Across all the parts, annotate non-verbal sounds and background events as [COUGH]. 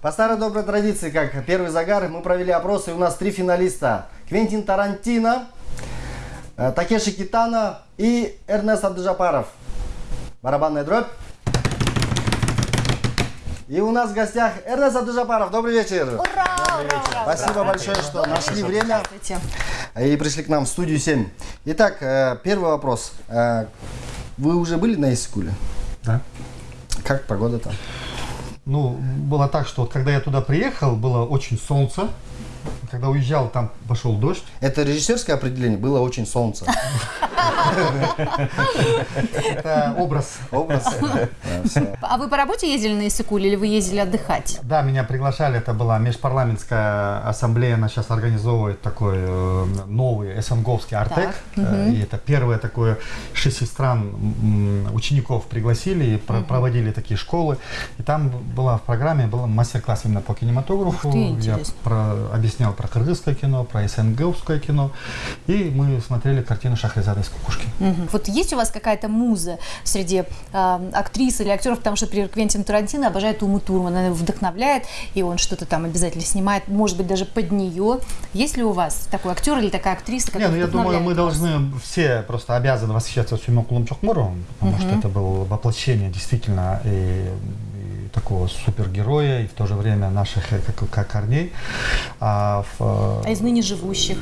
По старой доброй традиции, как первый загар, мы провели опрос, и у нас три финалиста. Квентин Тарантино, э, Такеши Китана и Эрнест Абдыжапаров. Барабанная дробь. И у нас в гостях Эрнест Абдыжапаров. Добрый вечер. Ура! ура, Спасибо большое, что нашли время Здравствуйте. и пришли к нам в студию 7. Итак, э, первый вопрос. Э, Вы уже были на Искуле? Да. Как погода там? Ну, было так, что вот когда я туда приехал, было очень солнце. Когда уезжал, там пошел дождь. Это режиссерское определение, было очень солнце. Это образ. Образ. А вы по работе ездили на Иссыкуль или вы ездили отдыхать? Да, меня приглашали, это была межпарламентская ассамблея, она сейчас организовывает такой э, новый СНГовский Артек. Э, И это первое такое, шесть стран учеников пригласили и про- проводили такие школы. И там была в программе был мастер-класс именно по кинематографу. Я интересно. Объяснял про кыргызское кино, про СНГовское кино. И мы смотрели картину Шахрезады из кукушки. Мгм. Вот есть у вас какая-то муза среди э, актрис или актеров, потому что, например, Квентин Тарантино обожает Уму Турман, она его вдохновляет, и он что-то там обязательно снимает, может быть, даже под нее. Есть ли у вас такой актер или такая актриса, Не, ну я думаю, мы должны все просто обязаны восхищаться Сюмекулом Чокмуровым, потому что это было воплощение действительно и такого супергероя, и в то же время наших э, как, как корней. А, в, э, А из ныне живущих?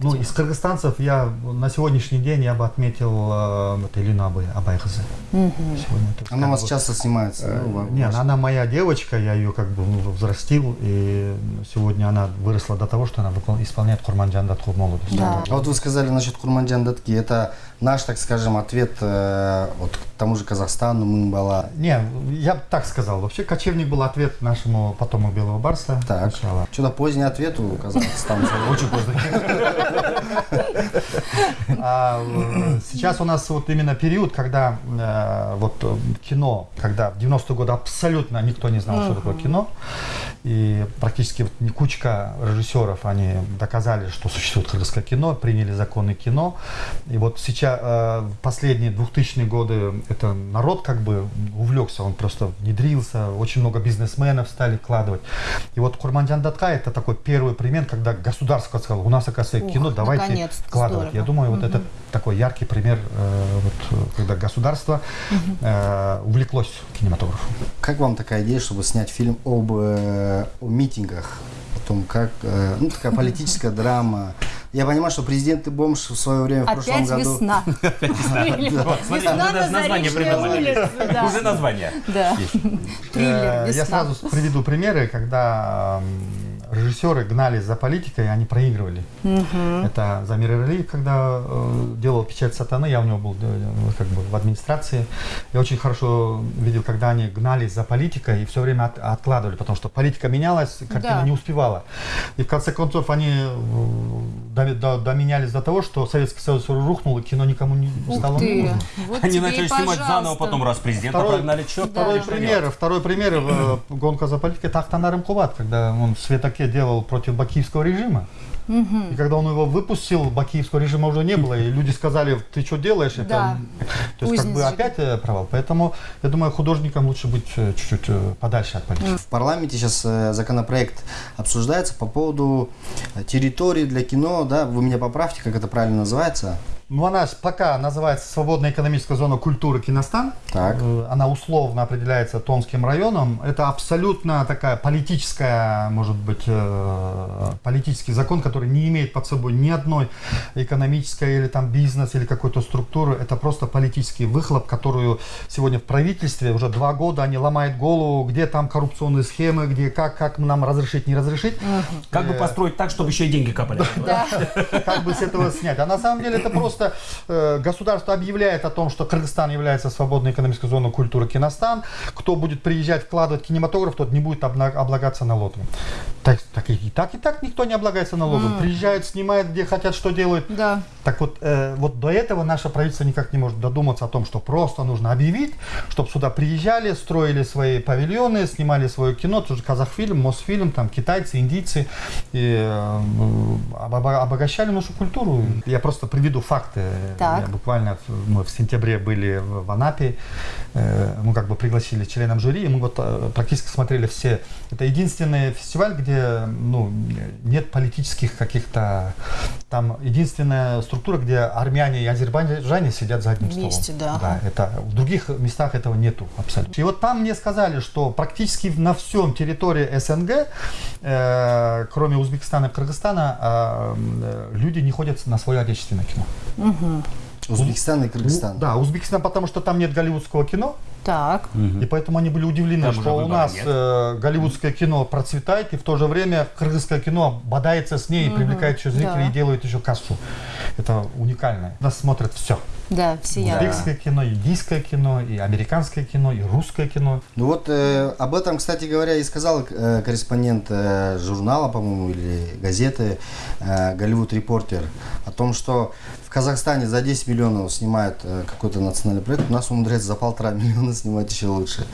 ну, актеров? из кыргызстанцев я на сегодняшний день я бы отметил э, вот Элину Абай, Абайхазы. Сегодня это Она у вас бы- часто снимается. да, у вас? не, она, она моя девочка, я ее как бы ну, взрастил, и сегодня она выросла до того, что она выпол- исполняет Курманджан Датху молодость. Да. А вот вы сказали насчет Курманджан Датки. Это наш, так скажем, ответ э, вот тому же Казахстану, Мумбала. Не, я бы так сказал. Вообще кочевник был ответ нашему потому Белого Барса. Так, Сначала. что-то поздний ответ у Казахстана. [LAUGHS] Очень поздно. [LAUGHS] А, Сейчас у нас вот именно период, когда э, вот кино, когда в 90-е годы абсолютно никто не знал, что такое кино. И практически вот не кучка режиссеров, они доказали, что существует кыргызское кино, приняли законы кино. И вот сейчас, э, в последние 2000-е годы, это народ как бы увлекся, он просто внедрился, очень много бизнесменов стали вкладывать. И вот Курманджан Датка это такой первый пример, когда государство сказало, у нас, оказывается, Ух, кино, давайте вкладывать. здорово. Я думаю, вот это такой яркий пример, э, вот, когда государство э, увлеклось кинематографом. Как вам такая идея, чтобы снять фильм об э, о митингах? О том, как... э, ну, такая политическая драма. Я понимаю, что президент и бомж в свое время, в прошлом Опять году... весна. [LAUGHS] Весна уже на Заречной улице. Уже название. Да. Э, Я сразу приведу примеры, когда режиссеры гнались за политикой, они проигрывали. Это Замир Иралиев, когда э, делал «Печать сатаны», я у него был э, как бы в администрации. Я очень хорошо видел, когда они гнались за политикой и все время от- откладывали, потому что политика менялась, картина Да. не успевала. И в конце концов они доми- до- доменялись до того, что Советский Союз рухнул, и кино никому не Ух стало ты. нужно. Вот Они начали снимать заново, потом раз президента Второй- прогнали, что Второй пример, второй пример э, гонка за политикой это Ахтанар Имкубат, когда он в Светаке делал против бакиевского режима. И когда он его выпустил, бакиевского режима уже не было, и люди сказали, ты что делаешь? Это, Да. То есть как бы опять э, провал. Поэтому я думаю, художникам лучше быть э, чуть-чуть э, подальше от политики. В парламенте сейчас законопроект обсуждается по поводу территории для кино, да, вы меня поправьте, как это правильно называется. Ну, она пока называется Свободная экономическая зона культуры Киностан. Так. Э, Она условно определяется Томским районом. Это абсолютно такая политическая, может быть, э, политический закон, который не имеет под собой ни одной экономической или там бизнес или какой-то структуры. Это просто политический выхлоп, которую сегодня в правительстве уже два года они ломают голову, где там коррупционные схемы, где как, как нам разрешить, не разрешить. Как бы построить так, чтобы еще и деньги капали. [LAUGHS] Как бы с этого снять. А на самом деле это [CLEARS THROAT] просто э, государство объявляет о том, что Кыргызстан является свободной экономической зоной культуры Киностан. Кто будет приезжать, вкладывать кинематограф, тот не будет облагаться налогом. Так, так и, и так, и так никто не облагается налогом. Приезжают, снимают, где хотят, что делают. Да. Так вот, э, вот до этого наше правительство никак не может додуматься о том, что просто нужно объявить, чтобы сюда приезжали, строили свои павильоны, снимали свое кино, тоже Казахфильм, Мосфильм, там китайцы, индийцы, и, э, обога- обогащали нашу культуру. Я просто приведу факт контакты. Так. Я буквально мы в сентябре были в в Анапе, э, мы как бы пригласили членам жюри, и мы вот э, практически смотрели все. Это единственный фестиваль, где ну, нет политических каких-то... Там единственная структура, где армяне и азербайджане сидят за одним Вместе, столом. да. Да, это в других местах этого нету абсолютно. И вот там мне сказали, что практически на всем территории СНГ, э, кроме Узбекистана и Кыргызстана, э, э, люди не ходят на свое отечественное кино. Узбекистан и Кыргызстан. Да, Узбекистан, потому что там нет голливудского кино, Так. и поэтому они были удивлены, Там что у нас нет. э, голливудское кино процветает, и в то же время кыргызское кино бодается с ней и привлекает еще зрителей да. и делает еще кассу. Это уникально. Нас смотрят все. Да, все. Узбекское кино, индийское кино, и американское кино, и русское кино. Ну вот э, об этом, кстати говоря, и сказал э, корреспондент э, журнала, по-моему, или газеты э, «Голливуд Репортер» о том, что в Казахстане за 10 миллионов снимают э, какой-то национальный проект, у нас умудряется за полтора [LAUGHS] миллиона снимать еще лучше.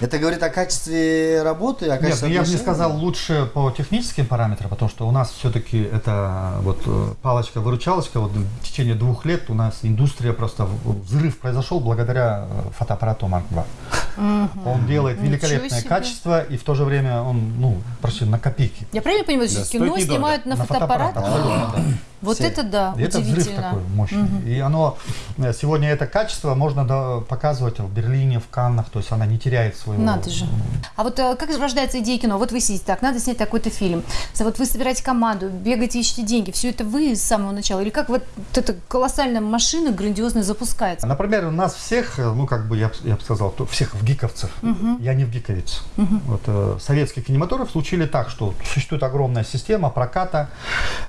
Это говорит о качестве работы, о Нет, качестве ну я бы не сказал лучше по техническим параметрам, потому что у нас все-таки это вот э, палочка-выручалочка. Вот в течение двух лет у нас индустрия просто взрыв произошел благодаря э, фотоаппарату Mark II. Он делает великолепное качество, и в то же время он, ну, прости, на копейки. Я правильно понимаю, что Да, кино снимают на, На фотоаппарат? Вот Все. это да, И это взрыв удивительно. такой мощный. И оно э, сегодня это качество можно показывать в Берлине, в Каннах, то есть она не теряет своего. Надо же. А вот э, как рождается идея кино? Вот вы сидите так, надо снять такой-то фильм. Вот вы собираете команду, бегаете, ищете деньги. Все это вы с самого начала? Или как вот эта колоссальная машина грандиозная запускается? Например, у нас всех, э, ну как бы я, я бы сказал, всех в гиковцев. Я не в гиковец. Вот, э, советский кинематограф случили так, что существует огромная система проката,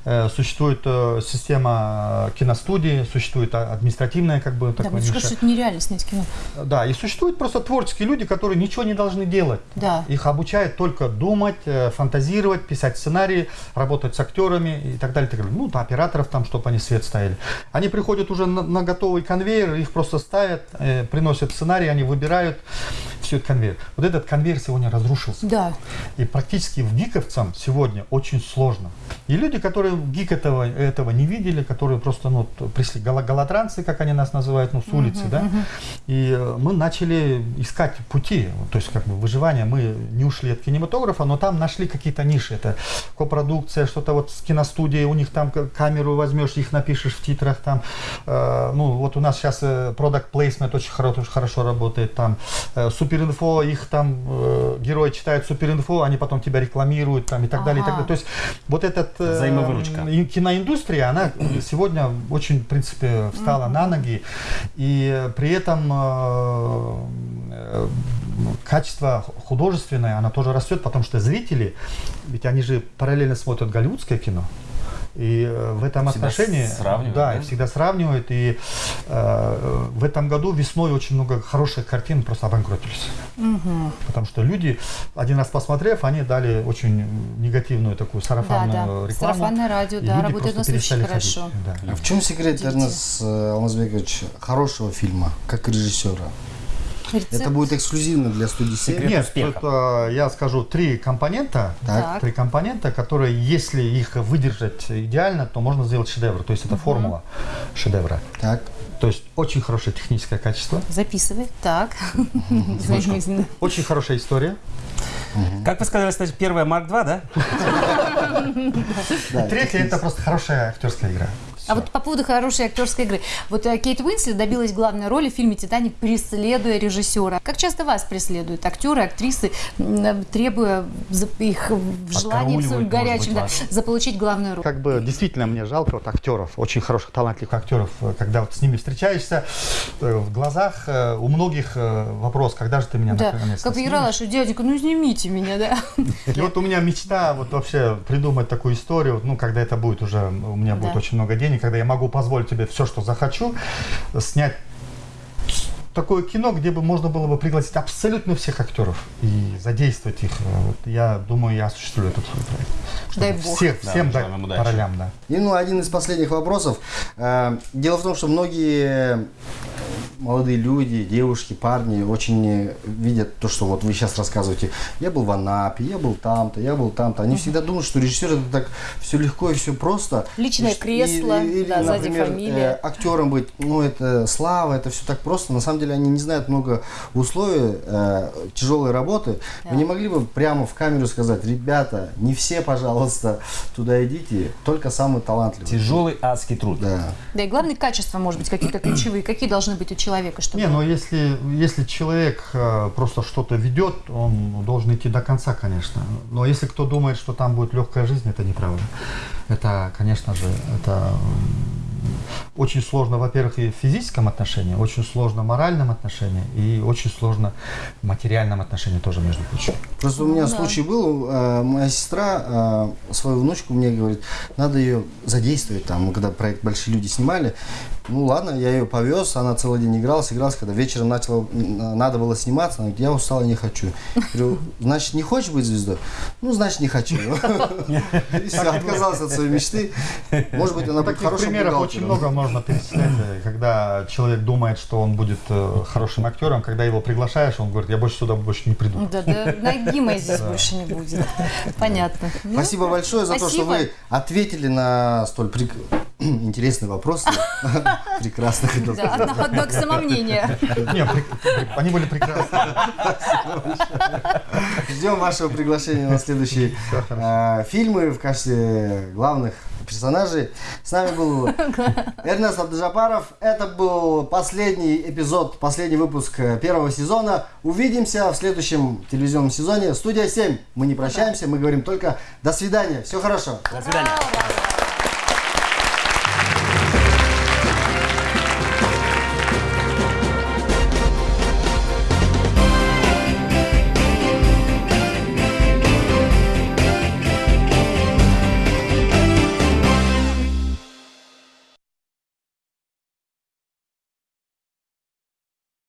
э, существует э, система э, киностудии, существует а- административная как бы Да, ниша. кажется, что это нереально снять кино. Да, и существуют просто творческие люди, которые ничего не должны делать. Да. Их обучают только думать, э, фантазировать, писать сценарии, работать с актерами и так далее. Так далее. Ну, операторов там, чтобы они свет ставили. Они приходят уже на, на готовый конвейер, их просто ставят, э, приносят сценарий, они выбирают все это конвейер. Вот этот конвейер сегодня разрушился. Да. И практически в гиковцам сегодня очень сложно. И люди, которые гик этого, этого не видели, которые просто ну, пришли, голодранцы, как они нас называют, ну, с улицы, да, и э, мы начали искать пути, то есть как бы выживания. Мы не ушли от кинематографа, но там нашли какие-то ниши. Это копродукция, что-то вот с киностудией, у них там камеру возьмешь, их напишешь в титрах там. Э, ну, вот у нас сейчас э, product placement очень хорошо, хорошо работает там. Э, суперинфо, их там э, герои читают суперинфо, они потом тебя рекламируют там и так далее, и так Ага. далее. То есть вот этот э, Взаимовыручка. и киноиндустрия, она сегодня очень, в принципе, встала на ноги, и э, при этом э, э, качество художественное, оно тоже растет, потому что зрители, ведь они же параллельно смотрят голливудское кино, и э, в этом Всегда отношении, сравнивают, да, да? всегда сравнивают. И э, в этом году весной очень много хороших картин просто обанкротились. Потому что люди, один раз посмотрев, они дали очень негативную такую Да, сарафанную да. рекламу. Сарафанное радио, и да, люди работает просто на случай перестали хорошо. ходить. Да. А в чем секрет. Эрнест э, Алмазбекович, хорошего фильма, как режиссера? Рецепт? Это будет эксклюзивно для студии. Секрет. Нет, успеха. тут, я скажу три компонента. Так. Три компонента, которые, если их выдержать идеально, то можно сделать шедевр. То есть это формула шедевра. Так. То есть очень хорошее техническое качество, Записывай. Так. Очень хорошая история. Как вы сказали, кстати, первая Марк 2, да? Третье это просто хорошая актерская игра. А вот по поводу хорошей актерской игры. Вот э, Кейт Уинслет добилась главной роли в фильме «Титаник», преследуя режиссера. Как часто вас преследуют актеры, актрисы, требуя их может горячем быть, да, заполучить главную роль? Как бы действительно мне жалко вот актеров, очень хороших, талантливых актеров, э, когда вот с ними встречаешься, э, в глазах у многих вопрос, когда же ты меня Да, наконец-то как снимешь? Ералаш, дяденька, ну снимите меня, да. [LAUGHS] И вот у меня мечта вот вообще придумать такую историю, ну, когда это будет уже, у меня будет очень много денег, когда я могу позволить тебе все, что захочу, снять такое кино, где бы можно было бы пригласить абсолютно всех актеров и задействовать их. Вот я думаю, я осуществлю этот свой проект. Дай бог. Всех, Да, всем дать по ролям, да. И ну, один из последних вопросов. Э, Дело в том, что многие молодые люди, девушки, парни очень э, видят то, что вот вы сейчас рассказываете. Я был в Анапе, я был там-то, я был там-то. Они всегда думают, что режиссер это так все легко и все просто. Личное И кресло, да, сзади фамилия. э, актером быть, ну это слава, это все так просто. На самом деле они не знают много условий э, тяжелой работы. Вы не могли бы прямо в камеру сказать, ребята, не все, пожалуйста, туда идите, только самые талантливые. Тяжелый адский труд. Да. Да и главные качества, может быть, какие-то ключевые. Какие должны быть у человека, чтобы... Не, но если, если человек э, просто что-то ведет, он должен идти до конца, конечно. Но если кто думает, что там будет легкая жизнь, это неправда. Это, конечно же, это очень сложно, во-первых, и в физическом отношении, очень сложно в моральном отношении и очень сложно в материальном отношении тоже, между прочим. Просто у меня Ну да. случай был, э, моя сестра э, свою внучку мне говорит, надо ее задействовать там, мы когда проект «Большие люди» снимали. Ну ладно, я ее повез, она целый день игралась, игралась, когда вечером начала, надо было сниматься, она говорит, я устала, не хочу. Я говорю, значит, не хочешь быть звездой? Ну, значит, не хочу. [LAUGHS] И все, отказался от своей мечты. Может быть, она будет хорошим примеров очень бухгалтером. Много можно перечислять, э, когда человек думает, что он будет э, хорошим актером, когда его приглашаешь, он говорит, я больше сюда больше не приду. Да, да, ноги моей здесь больше не будет. Понятно. Ну, Спасибо большое за то, что вы ответили на столь [CLEARS THROAT] интересные вопросы. [LAUGHS] Прекрасно Да, одно, к при- они были прекрасны. Ждем вашего приглашения на следующие э, фильмы в качестве главных персонажей. С нами был [LAUGHS] Эрнест Абдужапаров. Это был последний эпизод, последний выпуск э, первого сезона. Увидимся в следующем телевизионном сезоне. Студия 7. Мы не прощаемся, мы говорим только до свидания. Все хорошо. До свидания.